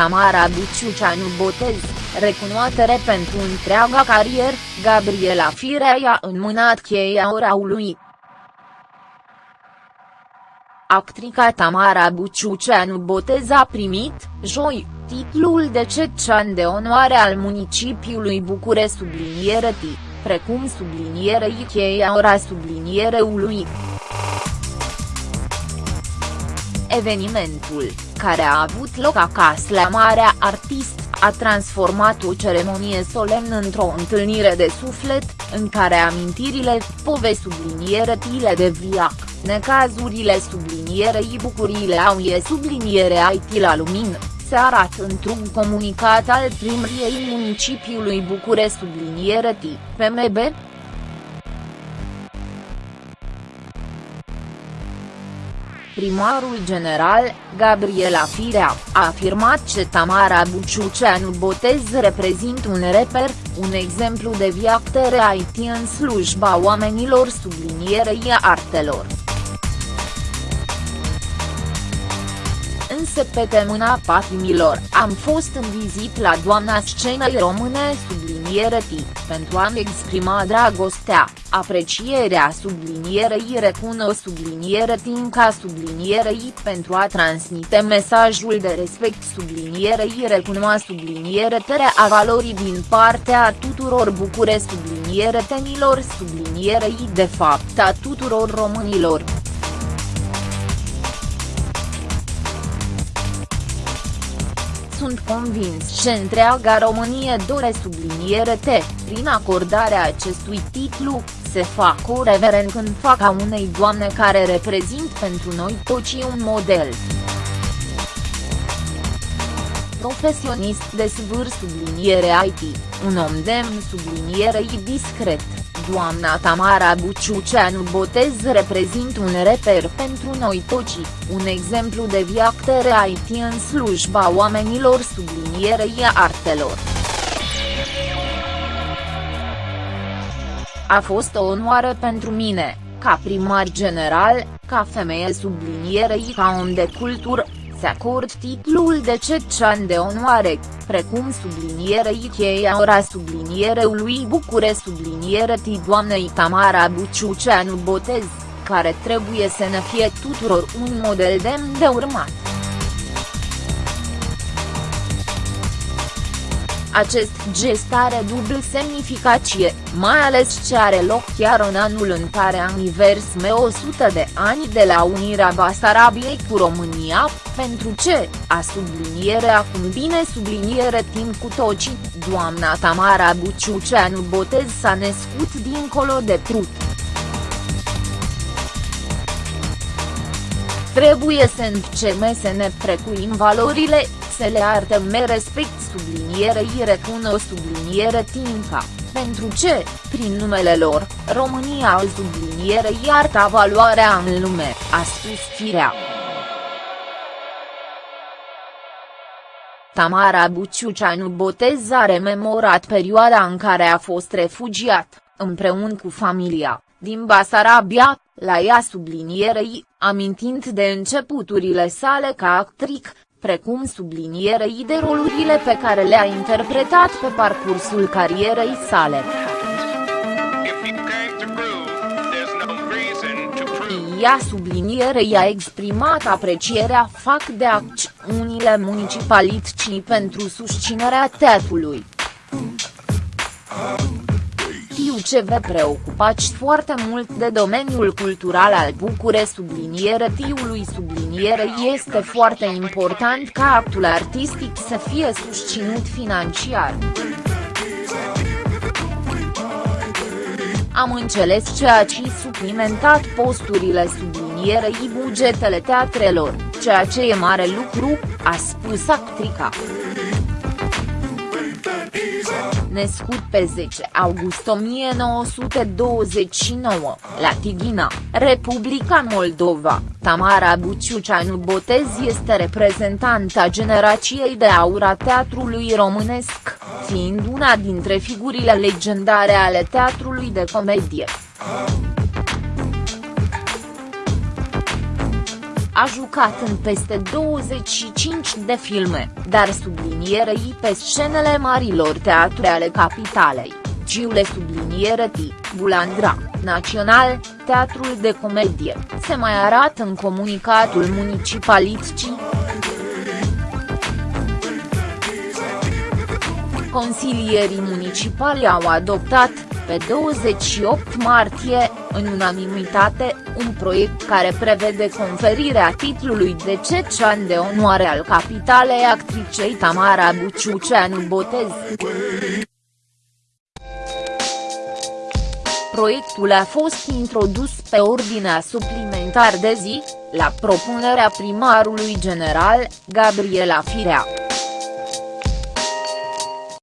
Tamara Buciuceanu Botez, recunoaștere pentru întreaga carieră, Gabriela Firea i-a înmânat cheia oraului. Actrica Tamara Buciuceanu Botez a primit, joi, titlul de cetățean de onoare al municipiului Bucure subliniere T, precum sublinierei cheia ora subliniereului. Evenimentul, care a avut loc acasă la Marea Artist, a transformat o ceremonie solemnă într-o întâlnire de suflet, în care amintirile, povesti subliniere tile de viac, necazurile sublinierei bucuriile au e subliniere IT la lumină, se arată într-un comunicat al primriei municipiului Bucure subliniere T, PMB, Primarul general, Gabriela Firea, a afirmat că Tamara Buciuceanu Botez reprezintă un reper, un exemplu de viactere IT în slujba oamenilor sublinierei artelor. însă pe temâna patimilor, am fost în vizit la doamna scenei române subliniere T, pentru a-mi exprima dragostea, aprecierea sublinierei recuno subliniere T ca sublinierei pentru a transmite mesajul de respect sublinierei recunoa subliniere tere a valorii din partea tuturor bucure subliniere tenilor sublinierei de fapt a tuturor românilor. Sunt convins. Că întreaga Românie dore subliniere T, prin acordarea acestui titlu, se fac o reverend când fac a unei doamne care reprezint pentru noi toți un model. Profesionist de svâr subliniere IT, un om demn sublinierei discret doamna Tamara Buciuceanu Botez reprezintă un reper pentru noi toți, un exemplu de viactere IT în slujba oamenilor sublinierei artelor. A fost o onoare pentru mine, ca primar general, ca femeie sublinierei ca om de cultură, se acord titlul de cetățean de onoare, precum sublinierei cheia ora subliniereului Bucure subliniere T doamnei Tamara Buciuceanu Botez, care trebuie să ne fie tuturor un model demn de urmat. Acest gest are dubl semnificație, mai ales ce are loc chiar în anul în care aniversme 100 de ani de la unirea Basarabiei cu România, pentru ce, a subliniere acum bine subliniere timp cu toci, doamna Tamara Buciuceanu Botez s-a născut dincolo de trut. Trebuie să începem să ne precuim valorile, să le arătăm respect sublinierei recuno subliniere tinca, pentru ce, prin numele lor, România al sublinierei arta valoarea în lume, a spus Firea. Tamara Buciuceanu Botez a rememorat perioada în care a fost refugiat, împreună cu familia, din Basarabia, la ea sublinierei, amintind de începuturile sale ca actric, precum sublinierei de rolurile pe care le-a interpretat pe parcursul carierei sale. Ea sublinierei a exprimat aprecierea fac de acțiunile municipalității pentru susținerea teatrului știu ce vă preocupați foarte mult de domeniul cultural al Bucure subliniere tiului subliniere este foarte important ca actul artistic să fie susținut financiar. Am înțeles ceea ce suplimentat posturile sublinierei bugetele teatrelor, ceea ce e mare lucru, a spus actrica născut pe 10 august 1929, la Tighina, Republica Moldova, Tamara Buciuceanu Botez este reprezentanta generației de aur a teatrului românesc, fiind una dintre figurile legendare ale teatrului de comedie. A jucat în peste 25 de filme, dar sublinierei pe scenele marilor teatre ale capitalei, Giule subliniereti, Bulandra, Național, Teatrul de Comedie, se mai arată în comunicatul municipalității. Consilierii municipali au adoptat, pe 28 martie, în unanimitate, un proiect care prevede conferirea titlului de cecean de onoare al capitalei actricei Tamara Buciuceanu Botez. Proiectul a fost introdus pe ordinea suplimentar de zi, la propunerea primarului general, Gabriela Firea.